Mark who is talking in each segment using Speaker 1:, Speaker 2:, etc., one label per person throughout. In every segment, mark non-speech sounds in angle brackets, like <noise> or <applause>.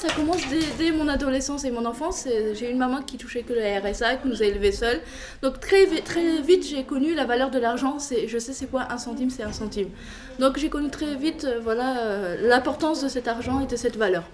Speaker 1: ça commence dès, mon adolescence et mon enfance. J'ai une maman qui touchait que le RSA, qui nous a élevés seuls. Donc très, très vite, j'ai connu la valeur de l'argent. Je sais c'est quoi un centime, c'est un centime. Donc j'ai connu très vite euh, voilà, euh, l'importance de cet argent et de cette valeur.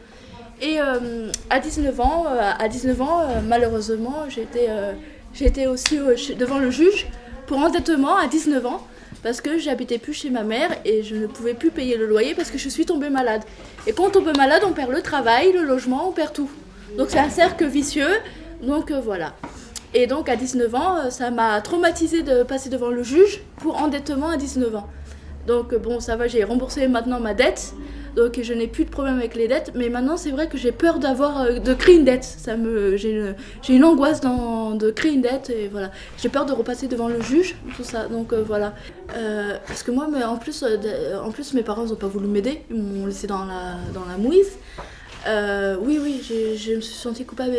Speaker 1: Et euh, à 19 ans, à 19 ans malheureusement, j'étais aussi devant le juge pour endettement à 19 ans parce que j'habitais plus chez ma mère et je ne pouvais plus payer le loyer parce que je suis tombée malade. Et quand on tombe malade, on perd le travail, le logement, on perd tout. Donc c'est un cercle vicieux. Donc euh, voilà. Et donc à 19 ans, euh, ça m'a traumatisé de passer devant le juge pour endettement à 19 ans. Donc euh, bon, ça va, j'ai remboursé maintenant ma dette. Donc je n'ai plus de problème avec les dettes, mais maintenant c'est vrai que j'ai peur d'avoir euh, de créer une dette. Ça me j'ai une, une angoisse dans, de créer une dette et voilà. J'ai peur de repasser devant le juge, tout ça. Donc euh, voilà. Euh, parce que moi mais en plus en plus mes parents n'ont pas voulu m'aider, ils m'ont laissé dans la dans la mouise. Oui, oui, je me suis sentie coupable.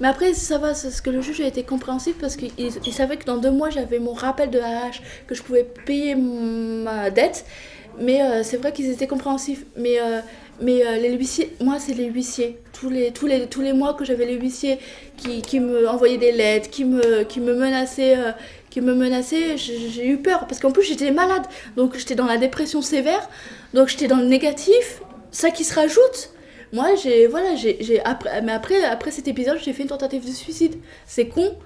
Speaker 1: Mais après, ça va, c'est ce que le juge a été compréhensif parce qu'il il savait que dans deux mois, j'avais mon rappel de AH, que je pouvais payer ma dette. Mais euh, c'est vrai qu'ils étaient compréhensifs. Mais, euh, mais euh, les huissiers, moi, c'est les huissiers. Tous les, tous les, tous les mois que j'avais les huissiers qui, qui me envoyaient des lettres, qui me, qui me menaçaient. qui me menaçaient, j'ai eu peur parce qu'en plus j'étais malade, donc j'étais dans la dépression sévère, donc j'étais dans le négatif, ça qui se rajoute, moi, j'ai voilà, j'ai- après mais après après cet épisode, j'ai fait une tentative de suicide. C'est con.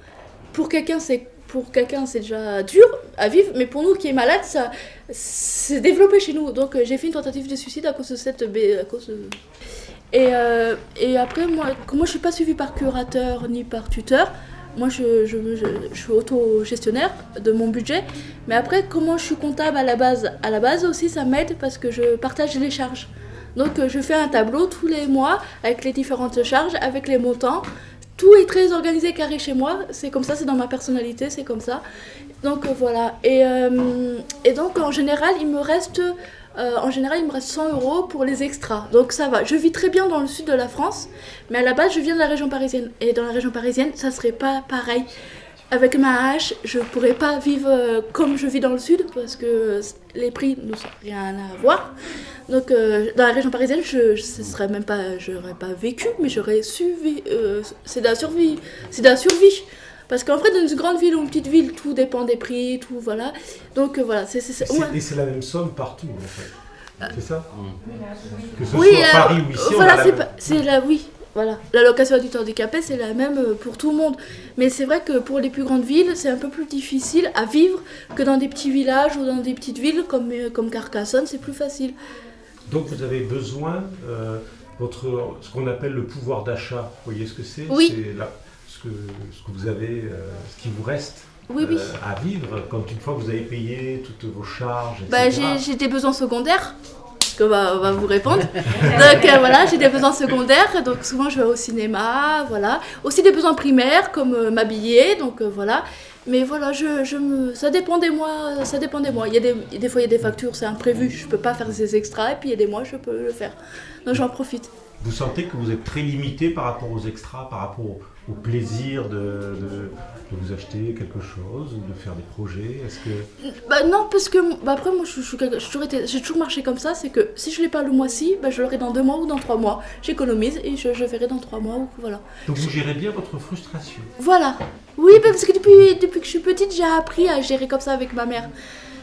Speaker 1: Pour quelqu'un, c'est pour quelqu'un, c'est déjà dur à vivre, mais pour nous qui est malade, ça c'est développé chez nous. Donc euh, j'ai fait une tentative de suicide à cause de cette à cause de- et, euh, et après moi, moi je suis pas suivie par curateur ni par tuteur. Moi, je, je, je, je suis auto-gestionnaire de mon budget. Mais après, comment je suis comptable à la base? À la base aussi, ça m'aide parce que je partage les charges. Donc euh, je fais un tableau tous les mois avec les différentes charges, avec les montants. Tout est très organisé, carré chez moi. C'est comme ça, c'est dans ma personnalité, c'est comme ça. Donc euh, voilà. Et, euh, et donc en général, il me reste, euh, en général, il me reste 100 euros pour les extras. Donc ça va. Je vis très bien dans le sud de la France, mais à la base, je viens de la région parisienne. Et dans la région parisienne, ça serait pas pareil. Avec ma hache, je pourrais pas vivre euh, comme je vis dans le sud parce que les prix n'ont rien à voir. Donc euh, dans la région parisienne, je, je ce serais même pas, j'aurais pas vécu, mais j'aurais suivi. euh, c'est de la survie, c'est de la survie. Parce qu'en fait, dans une grande ville ou une petite ville, tout dépend des prix, tout voilà. Donc euh, voilà, c'est c'est
Speaker 2: Et
Speaker 1: c'est-
Speaker 2: c'est-
Speaker 1: ouais.
Speaker 2: Et c'est la même somme partout, en fait. C'est ça? Que ce
Speaker 1: Oui,
Speaker 2: soit
Speaker 1: euh,
Speaker 2: Paris ou ici,
Speaker 1: voilà, c'est la oui, voilà. L'allocation adulte handicapé, c'est la même euh, pour tout le monde. Mais c'est vrai que pour les plus grandes villes, c'est un peu plus difficile à vivre que dans des petits villages ou dans des petites villes comme, euh, comme Carcassonne, c'est plus facile.
Speaker 2: Donc vous avez besoin, euh, votre, ce qu'on appelle le pouvoir d'achat, vous voyez ce que c'est?
Speaker 1: Oui.
Speaker 2: C'est la- ce, que, ce que vous avez, euh, ce qui vous reste
Speaker 1: Oui, oui.
Speaker 2: euh, à vivre quand une fois que vous avez payé toutes vos charges, etc.
Speaker 1: Bah, j'ai des besoins secondaires. Va, vous répondre. Donc euh, voilà, j'ai des besoins secondaires. Donc souvent je vais au cinéma, voilà. Aussi des besoins primaires comme euh, m'habiller, donc euh, voilà. Mais voilà, ça dépend des mois. Ça dépend des mois. Il y a des, fois il y a des factures, c'est imprévu. Je peux pas faire ces extras. Et puis il y a des mois, je peux le faire. Donc j'en profite.
Speaker 2: Vous sentez que vous êtes très limité par rapport aux extras, par rapport au, au plaisir de, de- de vous acheter quelque chose, de faire des projets Est-ce que
Speaker 1: Bah non, parce que bah, après moi je, je j'ai toujours, marché comme ça, c'est que si je l'ai pas le mois-ci, bah, je l'aurai dans deux mois ou dans trois mois. J'économise et je, je verrai dans trois mois ou voilà.
Speaker 2: donc vous gérez bien votre frustration
Speaker 1: Voilà. Oui, bah, parce que depuis, depuis que je suis petite, j'ai appris à gérer comme ça avec ma mère.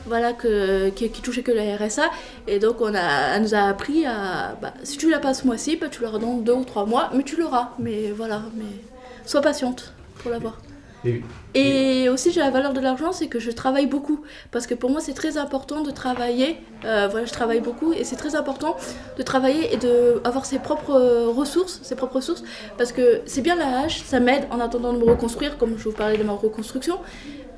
Speaker 1: Voilà, que, qui, qui touchait que le RSA. Et donc, on a, elle nous a appris à. Bah, si tu l'as pas ce mois-ci, bah, tu l'auras dans deux ou trois mois, mais tu l'auras. Mais voilà, mais sois patiente pour l'avoir.
Speaker 2: Et-
Speaker 1: Et aussi, j'ai la valeur de l'argent, c'est que je travaille beaucoup. Parce que pour moi, c'est très important de travailler. Euh, voilà, je travaille beaucoup et c'est très important de travailler et d'avoir ses propres euh, ressources, ses propres ressources. Parce que c'est bien la hache, ça m'aide en attendant de me reconstruire, comme je vous parlais de ma reconstruction.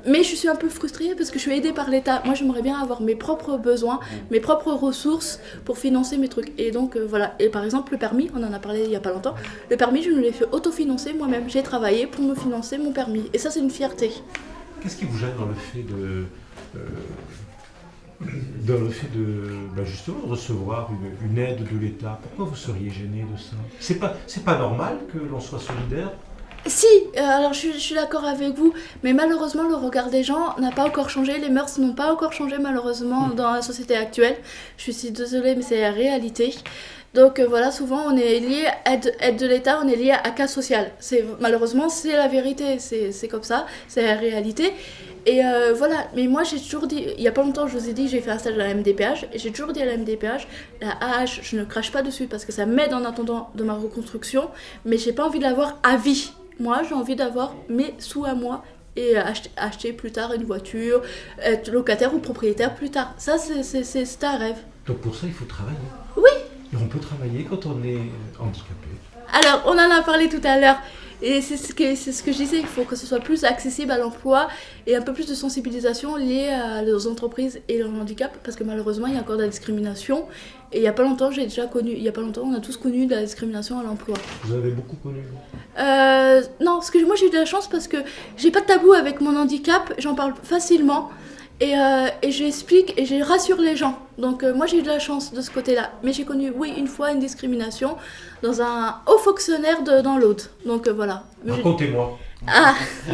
Speaker 1: Mais je suis un peu frustrée parce que je suis aidée par l'État. Moi, j'aimerais bien avoir mes propres besoins, mes propres ressources pour financer mes trucs. Et donc, euh, voilà. Et par exemple, le permis, on en a parlé il y a pas longtemps. Le permis, je me l'ai fait autofinancer moi-même. J'ai travaillé pour me financer mon permis. Et ça, c'est une fierté.
Speaker 2: Qu'est-ce qui vous gêne dans le fait de. euh, dans le fait de bah, justement de recevoir une, une aide de l'État, pourquoi vous seriez gêné de ça? C'est pas c'est pas normal que l'on soit solidaire.
Speaker 1: Si, euh, alors je, suis- je suis d'accord avec vous, mais malheureusement le regard des gens n'a pas encore changé, les mœurs n'ont pas encore changé malheureusement dans la société actuelle. Je suis si désolée, mais c'est la réalité. Donc euh, voilà, souvent on est lié à aide, aide de l'État, on est lié à cas social. C'est malheureusement c'est la vérité, c'est c'est comme ça, c'est la réalité. Et euh, voilà, mais moi j'ai toujours dit, il y a pas longtemps je vous ai dit j'ai fait un stage à la MDPH et j'ai toujours dit à la MDPH, la AH je ne crache pas dessus parce que ça m'aide en attendant de ma reconstruction, mais j'ai pas envie de l'avoir à vie. Moi j'ai envie d'avoir mes sous à moi et acheter, acheter plus tard une voiture, être locataire ou propriétaire plus tard. Ça c'est un rêve.
Speaker 2: Donc pour ça, il faut travailler.
Speaker 1: Oui,
Speaker 2: Et on peut travailler quand on est handicapé.
Speaker 1: Alors, on en a parlé tout à l'heure. Et c'est ce, que, c'est ce que je disais, il faut que ce soit plus accessible à l'emploi et un peu plus de sensibilisation liée à- aux entreprises et leur handicap, parce que malheureusement, il y a encore de la discrimination. Et il n'y a pas longtemps, j'ai déjà connu, il y a pas longtemps, on a tous connu de la discrimination à l'emploi.
Speaker 2: Vous avez beaucoup connu.
Speaker 1: Euh, non, parce que moi j'ai eu de la chance parce que j'ai pas de tabou avec mon handicap, j'en parle facilement et, euh, et j'explique et je rassure les gens. Donc euh, moi j'ai eu de la chance de ce côté-là. Mais j'ai connu, oui, une fois une discrimination dans un haut fonctionnaire de, dans l'Aude. Donc euh, voilà.
Speaker 2: Racontez-moi.
Speaker 1: Ah, <laughs>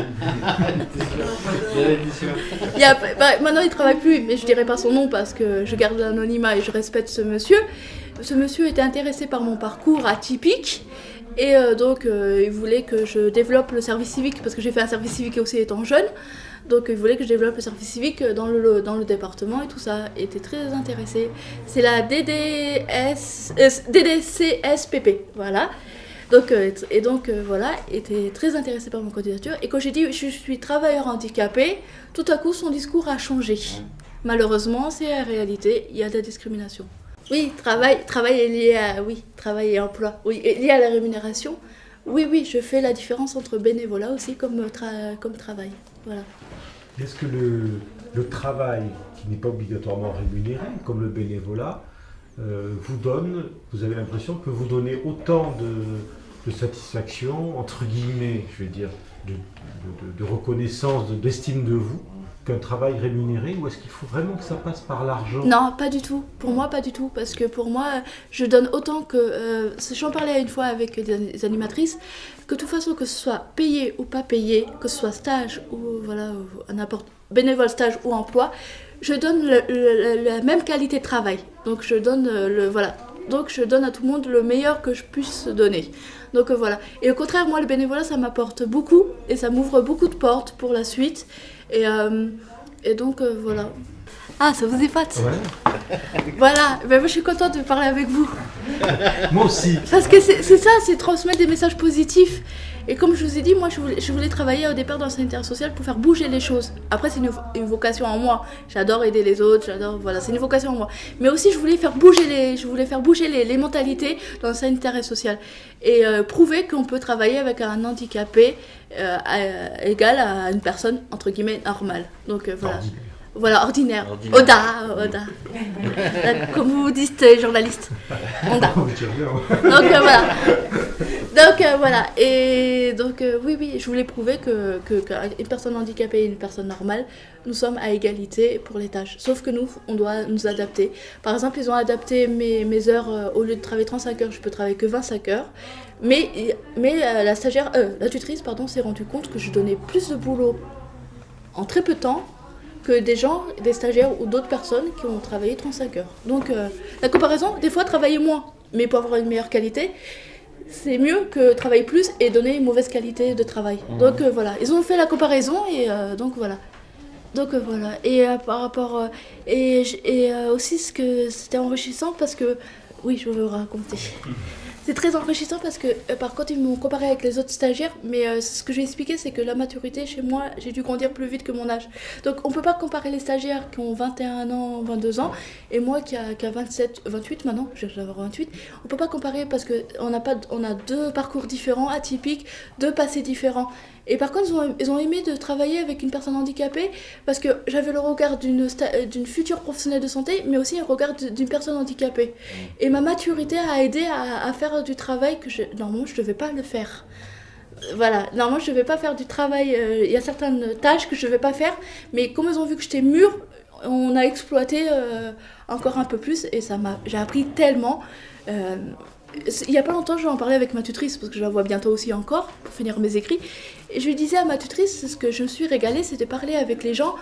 Speaker 1: il y a- bah, maintenant il travaille plus, mais je dirais pas son nom parce que je garde l'anonymat et je respecte ce monsieur. Ce monsieur était intéressé par mon parcours atypique et euh, donc euh, il voulait que je développe le service civique parce que j'ai fait un service civique aussi étant jeune. Donc il voulait que je développe le service civique dans le, dans le département et tout ça. Il était très intéressé. C'est la DDS, euh, DDCSPP, voilà. Donc, euh, et donc euh, voilà, était très intéressé par mon candidature. Et quand j'ai dit je suis travailleur handicapé, tout à coup son discours a changé. Malheureusement, c'est la réalité, il y a de la discrimination. Oui, travail, travail est lié à oui, travail et emploi. Oui, est lié à la rémunération. Oui, oui, je fais la différence entre bénévolat aussi comme, tra- comme travail. Voilà.
Speaker 2: Est-ce que le, le travail, qui n'est pas obligatoirement rémunéré, comme le bénévolat, euh, vous donne, vous avez l'impression que vous donnez autant de, satisfaction, entre guillemets, je vais dire, de, reconnaissance, de- d'estime de vous, qu'un travail rémunéré, ou est-ce qu'il faut vraiment que ça passe par l'argent?
Speaker 1: Non, pas du tout. Pour moi, pas du tout. Parce que pour moi, je donne autant que. euh, J'en parlais une fois avec des animatrices, que de toute façon, que ce soit payé ou pas payé, que ce soit stage ou voilà, n'importe bénévole stage ou emploi, je donne la même qualité de travail. Donc je donne euh, le voilà. Donc je donne à tout le monde le meilleur que je puisse donner. Donc euh, voilà. Et au contraire, moi, le bénévolat, ça m'apporte beaucoup et ça m'ouvre beaucoup de portes pour la suite. Et, euh, et donc euh, voilà. Ah, ça vous épate
Speaker 2: Ouais. <laughs>
Speaker 1: Voilà, ben, moi je suis contente de parler avec vous.
Speaker 2: Moi aussi.
Speaker 1: Parce que c'est c'est ça, c'est transmettre des messages positifs. Et comme je vous ai dit, moi je voulais, travailler au départ dans le sanitaire social pour faire bouger les choses. Après, c'est une, vocation en moi. J'adore aider les autres, j'adore. Voilà, c'est une vocation en moi. Mais aussi, je voulais faire bouger les, je voulais faire bouger les, mentalités dans le sanitaire et social. Et euh, prouver qu'on peut travailler avec un handicapé euh, égal à une personne, entre guillemets, normale. Donc euh, voilà. Voilà, ordinaire.
Speaker 3: Ordinaire.
Speaker 1: Oda, Oda. <laughs> Euh, Comme vous dites, euh, journaliste. Oda.
Speaker 2: Oh, tu reviens, ouais.
Speaker 1: Donc euh, voilà. Donc euh, voilà. Et donc euh, oui, oui, je voulais prouver que, que, qu'une personne handicapée et une personne normale, nous sommes à égalité pour les tâches. Sauf que nous, on doit nous adapter. Par exemple, ils ont adapté mes, mes heures, euh, au lieu de travailler 35 heures, je peux travailler que 25 heures. Mais, mais euh, la stagiaire, euh, la tutrice, pardon, s'est rendue compte que je donnais plus de boulot en très peu de temps que des gens, des stagiaires ou d'autres personnes qui ont travaillé 35 heures. Donc euh, la comparaison, des fois travailler moins, mais pour avoir une meilleure qualité, c'est mieux que travailler plus et donner une mauvaise qualité de travail. Donc euh, voilà, ils ont fait la comparaison et euh, donc voilà. Donc voilà, et par rapport... et et aussi ce que c'était enrichissant parce que... Oui, je vais vous raconter. <laughs> C'est très enrichissant parce que, euh, par contre, ils m'ont comparé avec les autres stagiaires, mais euh, ce que j'ai expliqué, c'est que la maturité, chez moi, j'ai dû grandir plus vite que mon âge. Donc, on peut pas comparer les stagiaires qui ont 21 ans, 22 ans, et moi qui a, qui a 27, 28 maintenant, je vais avoir 28. On peut pas comparer parce qu'on a, pas, on a deux parcours différents, atypiques, deux passés différents. Et par contre, ils ont, ils ont aimé de travailler avec une personne handicapée parce que j'avais le regard d'une euh, future professionnelle de santé, mais aussi un regard d'une personne handicapée. Et ma maturité a aidé à, à faire du travail que je, normalement je ne devais pas le faire. Voilà, normalement je ne devais pas faire du travail, euh, il y a certaines tâches que je ne devais pas faire, mais comme ils ont vu que j'étais mûre, on a exploité euh, encore un peu plus et ça m'a, j'ai appris tellement. Euh, il n'y a pas longtemps, je vais en parler avec ma tutrice parce que je la vois bientôt aussi encore pour finir mes écrits. Et je disais à ma tutrice, ce que je me suis régalée, c'est de parler avec les gens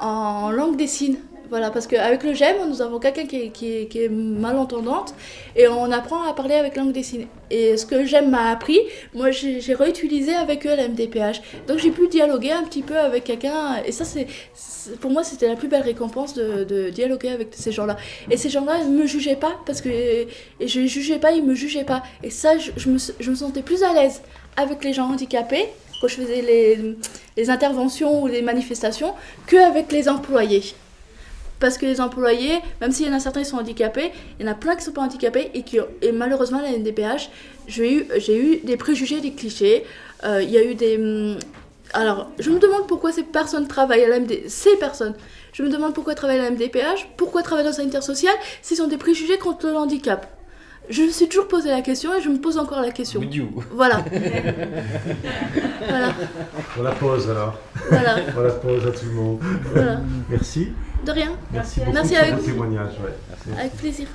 Speaker 1: en langue des signes. Voilà, parce qu'avec le GEM, nous avons quelqu'un qui, est- malentendante et on apprend à parler avec langue dessinée. Et ce que GEM m'a appris, moi j'ai réutilisé avec eux la MDPH. Donc j'ai pu dialoguer un petit peu avec quelqu'un et ça, c'est pour moi, c'était la plus belle récompense de, dialoguer avec ces gens-là. Et ces gens-là ne me jugeaient pas parce que je les jugeais pas, ils me jugeaient pas. Et ça, je, je me, je me sentais plus à l'aise avec les gens handicapés quand je faisais les, les interventions ou les manifestations qu'avec les employés. Parce que les employés, même s'il y en a certains qui sont handicapés, il y en a plein qui ne sont pas handicapés et, qui, et malheureusement, la NDPH, j'ai eu, eu des préjugés, des clichés. Euh, Il y a eu des. hum, Alors, je me demande pourquoi ces personnes travaillent à la MD... Ces personnes. Je me demande pourquoi travaillent à la MDPH, pourquoi travaillent dans le sanitaire s'ils ont des préjugés contre le handicap je me suis toujours posé la question et je me pose encore la question. Voilà. <laughs> voilà.
Speaker 2: On la pose alors.
Speaker 1: Voilà.
Speaker 2: On la pose à tout le monde.
Speaker 1: Voilà.
Speaker 2: Merci.
Speaker 1: De rien.
Speaker 2: Merci, beaucoup
Speaker 1: Merci
Speaker 2: pour
Speaker 1: vous. Avec plaisir.